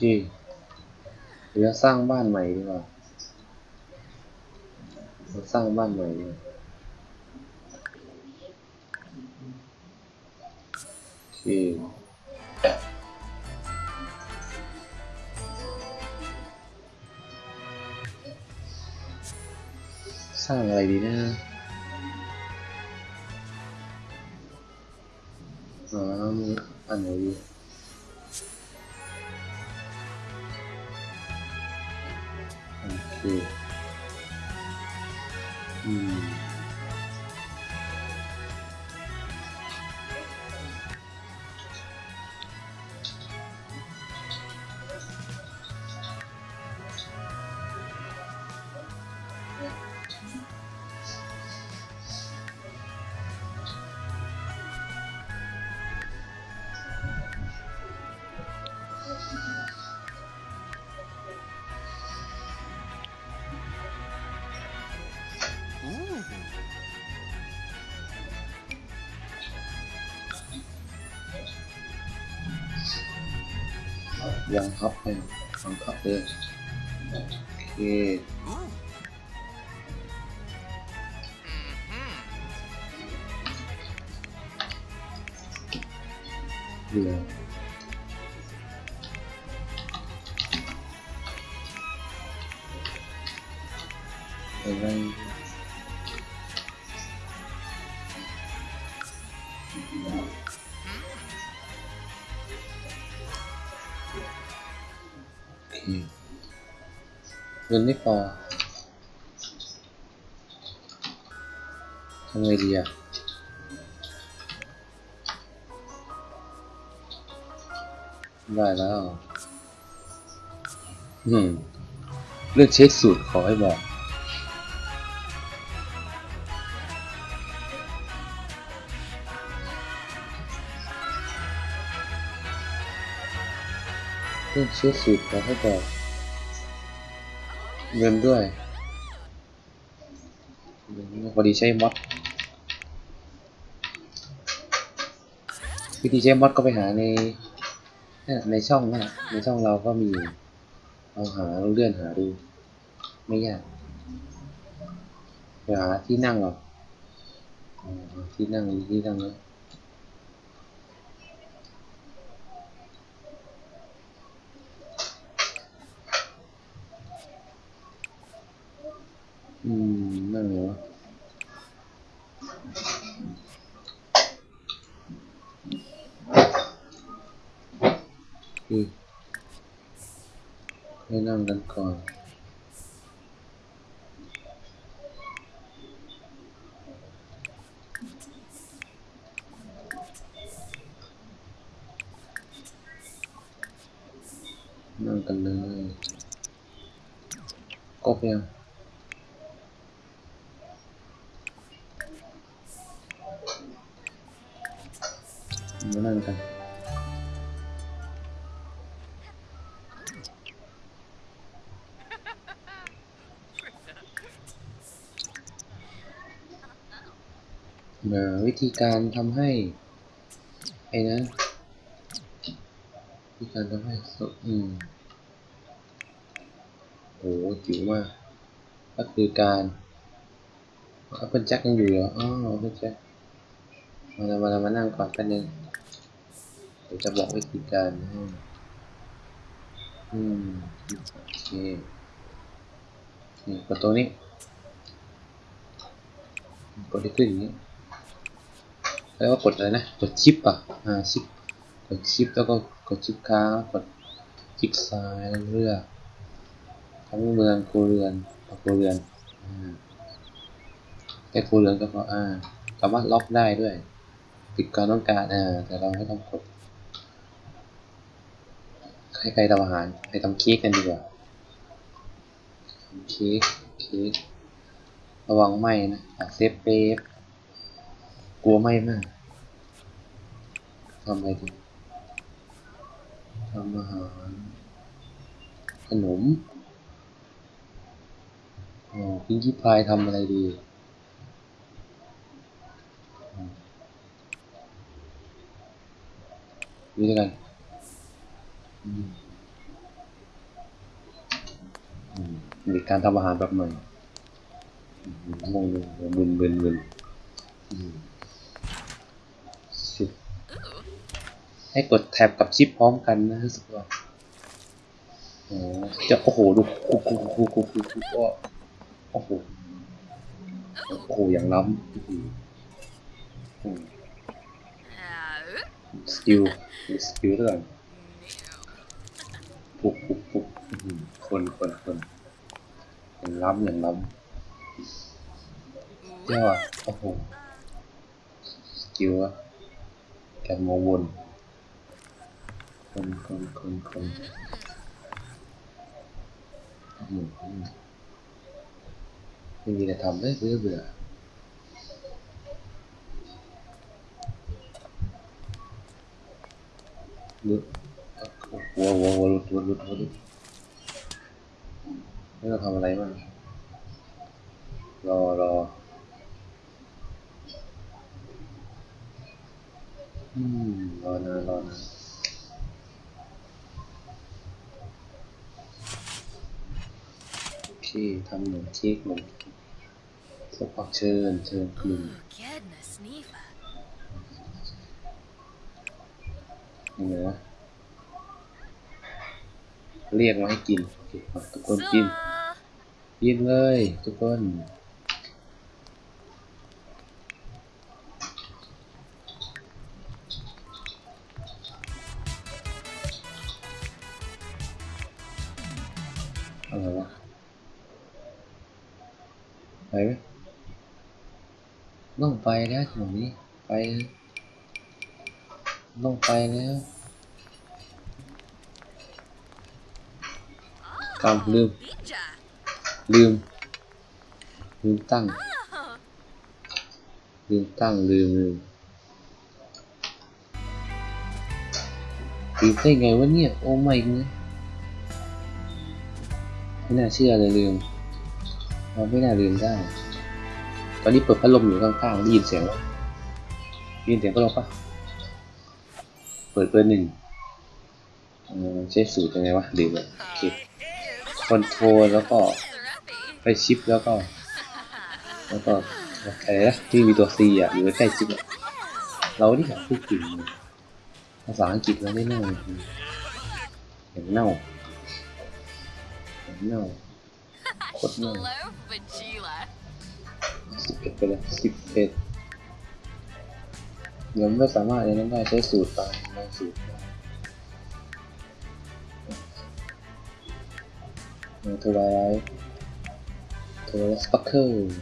ที่เดี๋ยวสร้างบ้านใหม่ดีกว่าเราสร้างบ้านใหม่ดีกว่าโอเคสร้างอะไรดีนะอ๋อมีอันไหนดี โอ เคอืมยังครับ ไปยังครับเลยโอเคเดี๋ยวอะไรโอเคเงินไม่พอทำไงดีอะได้แล้ว อืม เลือกเช็คสูตรขอให้บอก เลือกเช็คสูตรขอให้บอกเงินด้วยพอดีใช้มอดวิธีใช้มอดก็ไปหาในในช่องนี่ยในช่องเราก็มีเราหาเราเลื่อนหาดู ไม่ยากไปหาที่นั่งหรอกที่นั่งที่นั่งแล้ว อืมนั่งเหรออืมให้นั่ งกันก่อนนั่งกันเดี๋ยวนั่งกันมาวิธีการทำให้ ไอ้นั้นวิธีการทำให้สดอืมโหจิ๋วมาก ก็คือการเอาเป็นแจ็คยังอยู่เหรออ๋อเป็นแจ็คมาแล้วมาแล้วมานั่งก่อนแป๊บนึง ดี๋ยวจะบอกวิธีการให้อืมโอเคนี่กดตรงนี้กดที่ขึ้นอย่างนี้แล้วก็กดอะไรนะ กดชิปอะ อ่าชิป กดชิปแล้วก็กดชิปค้างกดคลิกซ้ายแล้วเลือกทั้งเมืองโคเรือนคเรือนอ่าแค่โคเรือนก็พออ่าสามารถล็อกได้ด้วยปิดการต้องการอ่าแต่เราไม่ต้องกด ให้ใครทำอาหารไปทำเค้กกันดีกว่าทำเค้กเค้กระวังไหมนะเซฟเปฟกลัวไหมมากทำอะไรดีทำอาหารขนมอ๋อพิงกี้พายทำอะไรดีอืมนี่ด้วยกัน อืมมีการทำอาหารแบบใหม่มงงงมึนมึนมึนอืมชิให้กดแท็บกับชิปพร้อมกันนะรู้สึกว่าอ๋อจะโอ้โหดูกูกูกูกูกูกูก็โอ้โหโอ้โหอย่างล้ำสกิลสกิลด้วยกัน ปุกปุกปุกอื้อหือคนคนคนอย่างล้ำอย่างล้ำเจ้าโอ้โหสกิลอะการมองวนคนคนคนคนอื้อหือไม่มีอะไรทำเลยเบื่อเบื่อเบื่อ หัวหัวหัวหลุดหัวหลุดหัวลุดไม่ต้องทำอะไรบ้างรอรออืมรอนานรอนานโอเคทำหนึ่งเค้กหนึ่งสักพักเชิญเชิญกลุ่ม Goodness, Neva. ยังไงวะ เรียกมาให้กินโอเคเอาทุกคนกิน กินเลยทุกคนอะไรวะไปไหมต้องไปแล้วถนนนี้ไปเลยต้องไปแล้ว กำลืม Bija. ลืม ลืมตั้ง ลืมตั้งลืมลืมลืมได้ไงวะเนี่ย โอ้ไม่เนี่ยไม่น่าเชื่อเลยลืมเราไม่น่าลืมได้ ตอนนี้เปิดพัดลมอยู่ข้างๆได้ยินเสียงแล้วได้ยินเสียงพัดลมปะเปิดเบอร์หนึ่งเออใช้สูตรยังไงวะลืมเลยโอเคค อนโทรลแล้วก็ไปชิปแล้วก็ แล้วก็อะไรนะที่มีตัว C อะอยู่ใกล้ชิปอะเราที่อยากพูดถึงภาษาอังกฤษเราได้เน่าอย่างเน่าอย่างเน่าโคตรเน่าสิบเอ็ดไปเลยสิบเอ็ดเดี๋ยวไม่สามารถอย่างนั้นได้ใช้สูตรตามในสูตร ได้เนื้อตัวไรตัวสปักเกอร์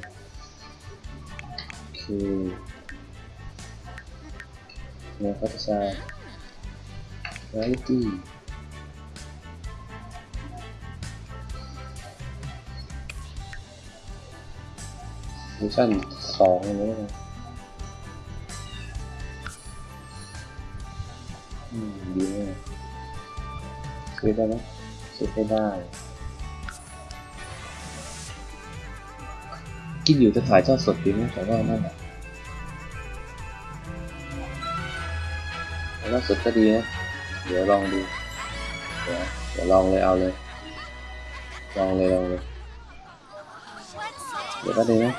คือเนื้อพัฒนาไรตี้เวอร์ชันสองนี้นะอืมดีมากซื้อได้ไหมซื้อได้ กินอยู่จะถ่ายทอดสดดีไหมแต่ว่านั่นแหละถ่ายทอดสดก็ดีนะ เดี๋ยวลองดู เดี๋ยวเดี๋ยวลองเลยเอาเลย ลองเลยลองเลย เดี๋ยวก็ดีนะ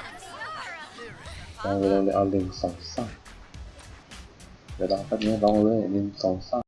ลองเลยลองเลยเอาหนึ่งสองสามเดี๋ยวลองแป๊บนึงลองเลยหนึ่งสองสาม